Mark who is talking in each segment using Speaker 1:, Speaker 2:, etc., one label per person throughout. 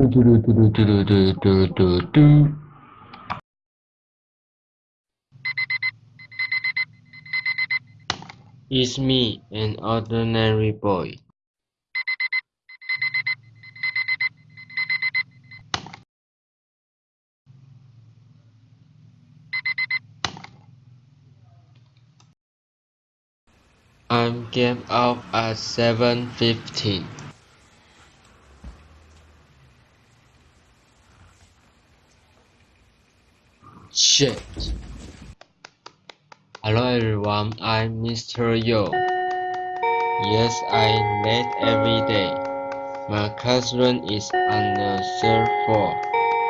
Speaker 1: Is me an ordinary boy? I'm get up at 7.15. Shit. Hello everyone, I'm Mr. Yo. Yes, I late every day. My classroom is on the third floor.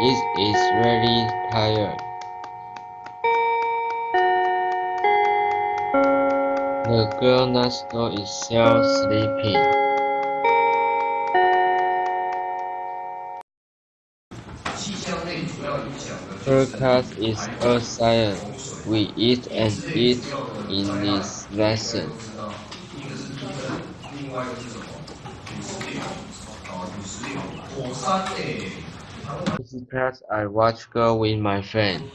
Speaker 1: It is very tired. The girl next door is still sleeping. Class is a science. We eat and eat in this lesson. This class I watch girl with my friend.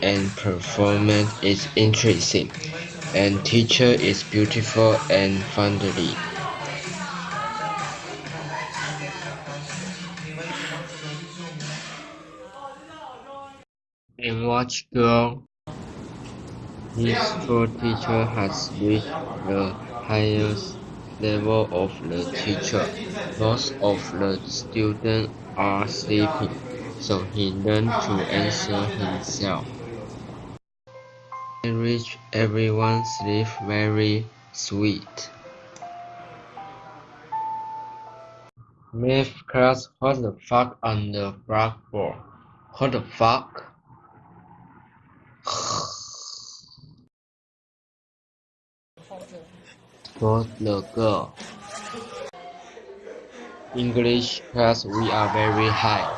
Speaker 1: And performance is interesting. And teacher is beautiful and friendly. And watch girl. His school teacher has reached the highest level of the teacher. Most of the students are sleeping, so he learned to answer himself. And reach everyone sleep very sweet. Math class, what the fuck on the blackboard? What the fuck? Spot the girl. English class, we are very high.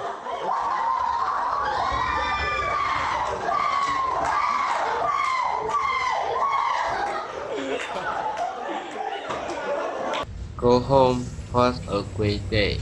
Speaker 1: Go home, was a great day.